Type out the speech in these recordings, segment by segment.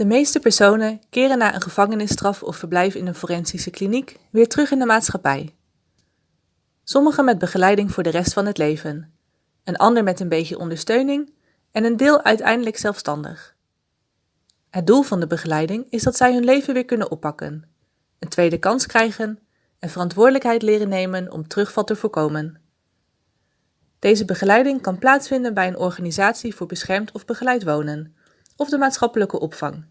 De meeste personen keren na een gevangenisstraf of verblijf in een forensische kliniek weer terug in de maatschappij. Sommigen met begeleiding voor de rest van het leven, een ander met een beetje ondersteuning en een deel uiteindelijk zelfstandig. Het doel van de begeleiding is dat zij hun leven weer kunnen oppakken, een tweede kans krijgen en verantwoordelijkheid leren nemen om terugval te voorkomen. Deze begeleiding kan plaatsvinden bij een organisatie voor beschermd of begeleid wonen of de maatschappelijke opvang,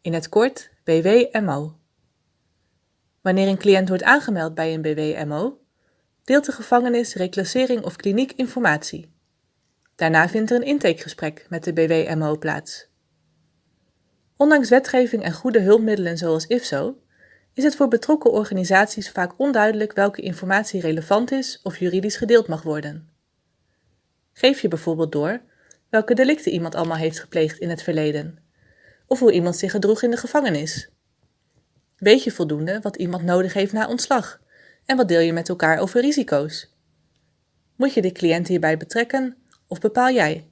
in het kort BWMO. Wanneer een cliënt wordt aangemeld bij een BWMO, deelt de gevangenis, reclassering of kliniek informatie. Daarna vindt er een intakegesprek met de BWMO plaats. Ondanks wetgeving en goede hulpmiddelen zoals IFSO, is het voor betrokken organisaties vaak onduidelijk welke informatie relevant is of juridisch gedeeld mag worden. Geef je bijvoorbeeld door welke delicten iemand allemaal heeft gepleegd in het verleden, of hoe iemand zich gedroeg in de gevangenis. Weet je voldoende wat iemand nodig heeft na ontslag en wat deel je met elkaar over risico's? Moet je de cliënt hierbij betrekken of bepaal jij?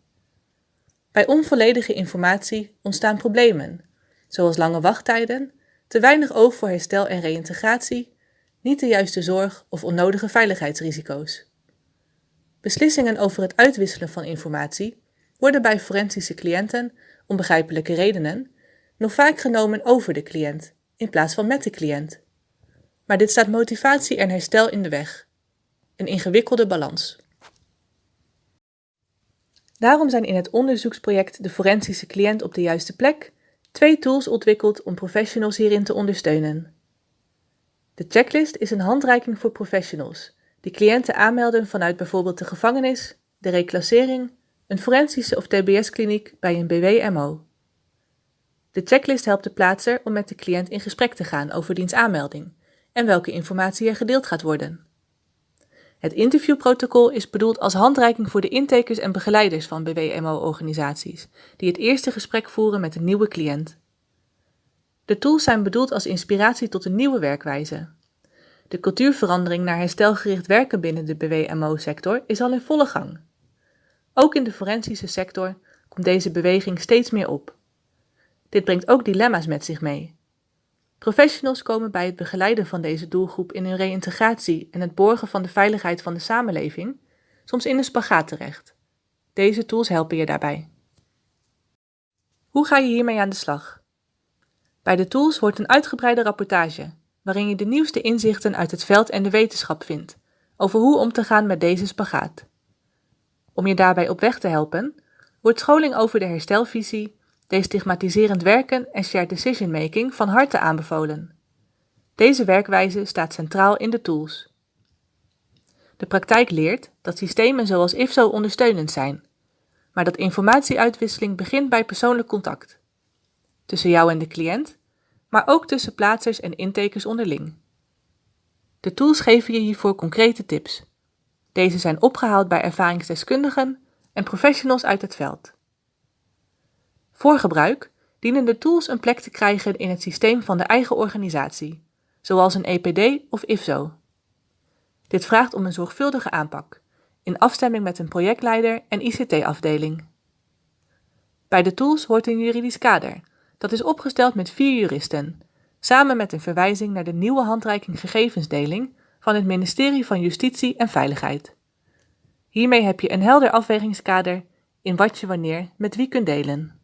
Bij onvolledige informatie ontstaan problemen, zoals lange wachttijden, te weinig oog voor herstel en reïntegratie, niet de juiste zorg of onnodige veiligheidsrisico's. Beslissingen over het uitwisselen van informatie worden bij forensische cliënten, om begrijpelijke redenen, nog vaak genomen over de cliënt in plaats van met de cliënt. Maar dit staat motivatie en herstel in de weg. Een ingewikkelde balans. Daarom zijn in het onderzoeksproject De Forensische Cliënt op de Juiste Plek twee tools ontwikkeld om professionals hierin te ondersteunen. De checklist is een handreiking voor professionals die cliënten aanmelden vanuit bijvoorbeeld de gevangenis, de reclassering, een forensische of TBS-kliniek bij een BWMO. De checklist helpt de plaatser om met de cliënt in gesprek te gaan over diens aanmelding en welke informatie er gedeeld gaat worden. Het interviewprotocol is bedoeld als handreiking voor de intakers en begeleiders van BWMO-organisaties, die het eerste gesprek voeren met een nieuwe cliënt. De tools zijn bedoeld als inspiratie tot een nieuwe werkwijze. De cultuurverandering naar herstelgericht werken binnen de BWMO-sector is al in volle gang. Ook in de forensische sector komt deze beweging steeds meer op. Dit brengt ook dilemma's met zich mee. Professionals komen bij het begeleiden van deze doelgroep in hun reïntegratie en het borgen van de veiligheid van de samenleving soms in een spagaat terecht. Deze tools helpen je daarbij. Hoe ga je hiermee aan de slag? Bij de tools hoort een uitgebreide rapportage, waarin je de nieuwste inzichten uit het veld en de wetenschap vindt over hoe om te gaan met deze spagaat. Om je daarbij op weg te helpen, wordt scholing over de herstelvisie, destigmatiserend werken en shared decision making van harte aanbevolen. Deze werkwijze staat centraal in de tools. De praktijk leert dat systemen zoals IFSO ondersteunend zijn, maar dat informatieuitwisseling begint bij persoonlijk contact. Tussen jou en de cliënt, maar ook tussen plaatsers en intakers onderling. De tools geven je hiervoor concrete tips. Deze zijn opgehaald bij ervaringsdeskundigen en professionals uit het veld. Voor gebruik dienen de tools een plek te krijgen in het systeem van de eigen organisatie, zoals een EPD of IFSO. Dit vraagt om een zorgvuldige aanpak, in afstemming met een projectleider en ICT-afdeling. Bij de tools hoort een juridisch kader, dat is opgesteld met vier juristen, samen met een verwijzing naar de nieuwe handreiking gegevensdeling van het ministerie van Justitie en Veiligheid. Hiermee heb je een helder afwegingskader in wat je wanneer met wie kunt delen.